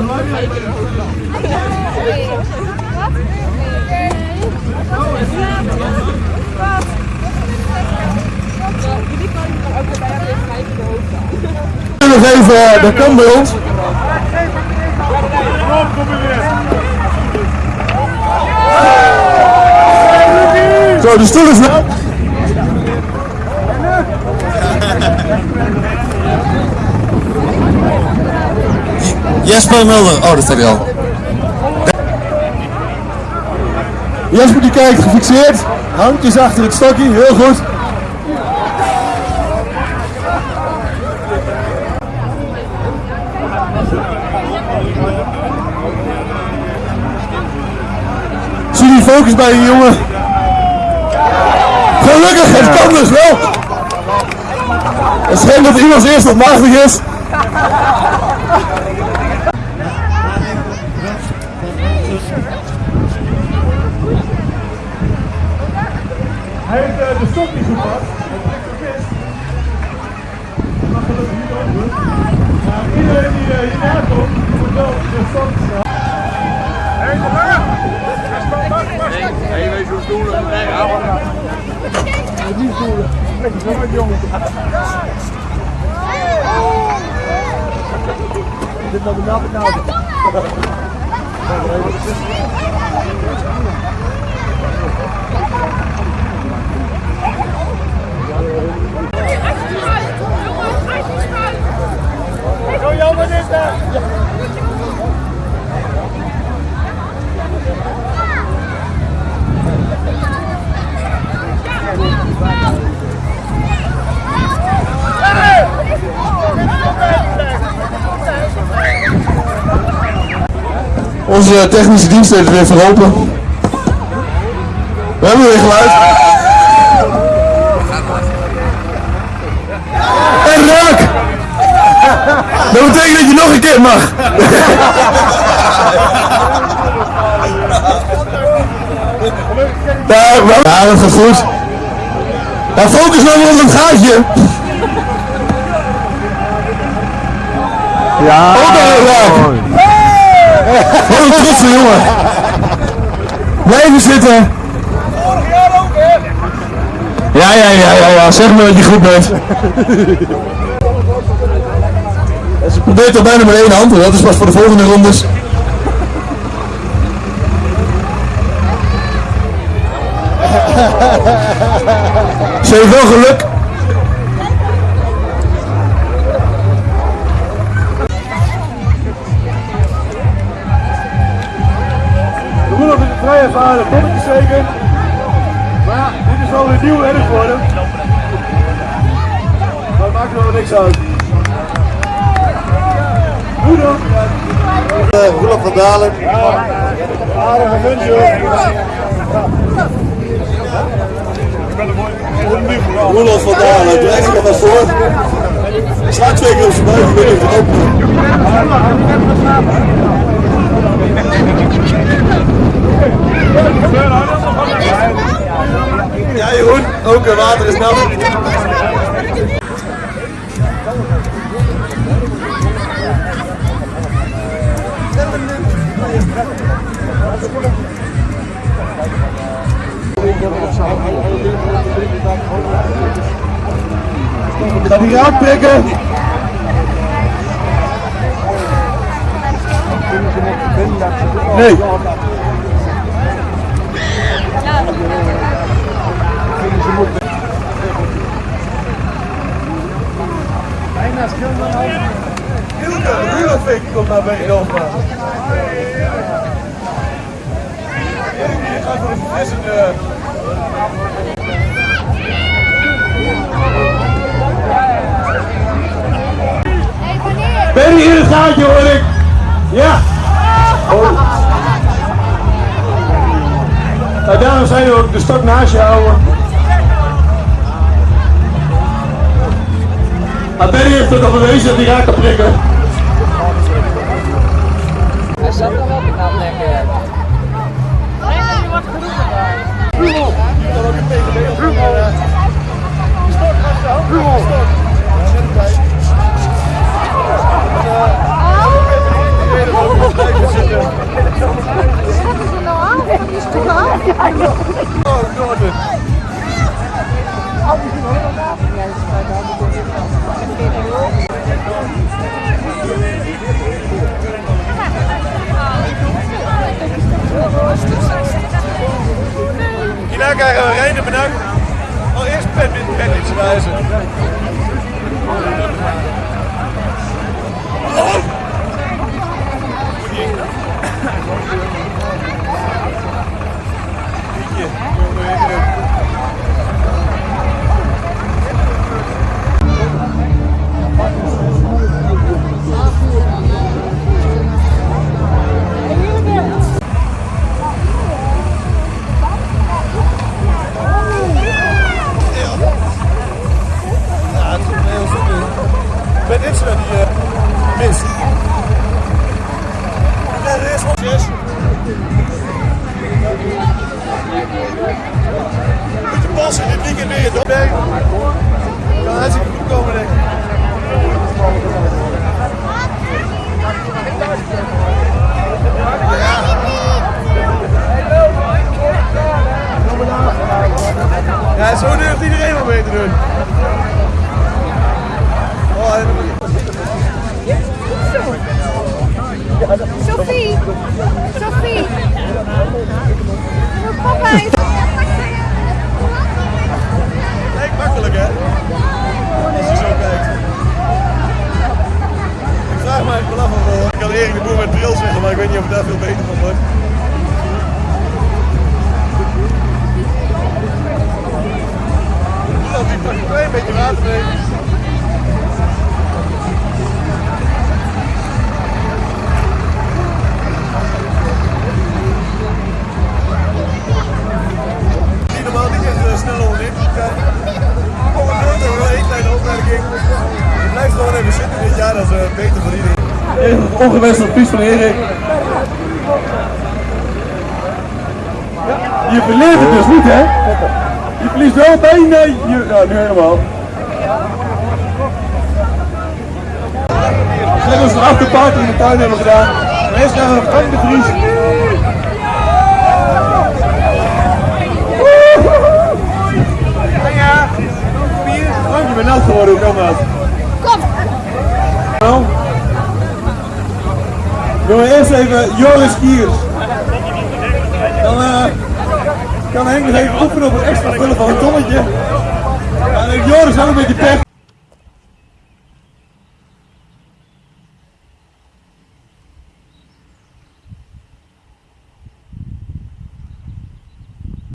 Nog even, dat kan bij ons. Zo, de stoel is Jesper Mulder. Oh, dat staat hij al. Jesper die kijkt gefixeerd. Handjes achter het stokje, heel goed. Zie die focus bij je jongen. Gelukkig, het kan dus wel. Het schijnt dat iemands eerst wat machtig is. Hij heeft eh, de stok niet trekt de vis. Hij mag gelukkig niet over. Maar iedereen die uh, hierna komt, moet wel de stok staan. Hé, de lange! Hé, wees hoe stoelen. Nee, hou maar. Niet stoelen. Lekker zo met jongen. Dit nou de naam nou. Onze technische dienst heeft het weer verholpen. We hebben weer geluid. En raak! Dat betekent dat je nog een keer mag. Ja, dat gaat goed. Ja, focus nou op het gaatje. Ja. Ook al raak. Wat een trotse jongen. Blijven zitten. Ja, ja, ja, ja, ja. Zeg maar dat je goed bent. Ze probeert al bijna met één hand, maar dat is pas voor de volgende rondes. Ze heeft wel geluk. Ervaren tonnetje zeker. Maar ja, dit is wel weer nieuw erg geworden. Maar het maakt er wel niks uit. Hoe dan? Roelof van Dalen. Aardige mensen. Roelof van Dalen, draai zich maar voor. Sla twee keer op zijn buik, ik weet niet of het open Ja Jeroen, ook eh, water is nat. Ga die raak prikken. Nee. Hilke, Rudolfik komt naar beneden over. Je gaat voor een verfrissende... Ben je in het gaatje hoor ik? Ja. Oh. Nou, daarom zijn we ook de stok naast je houden. Maar Benny heeft ook al wezen dat hij raak kan prikken. Hij zat nog wel knap lekker. Ja, wat geroepen daar. Rummel! Rummel! Stort achterhoofd! Rummel! Wat is er nou aan? Is er nou? guys. it's Sophie! Sophie! Papa is... Lijkt makkelijk, hè? Als je zo kijkt. Ik vraag me eigenlijk wel af. Ik kan Erik de Boer met bril zeggen, maar ik weet niet of ik daar veel beter van word. Doe dat die toch een beetje water mee. Ongewenst advies van Erik. Je verleert het dus niet, hè? Je verliest wel bijna je... Ja, nu helemaal. Zeg ons de afterparty in de tuin hebben gedaan. En we Frank de Vries. Ja, Frank, je bent nat geworden, hoe kan dat? Kom! Nou, doen we eerst even Joris Kiers. Dan eh, kan Henk nog even oefenen op het extra vullen van een tonnetje. En Joris wel een beetje pech.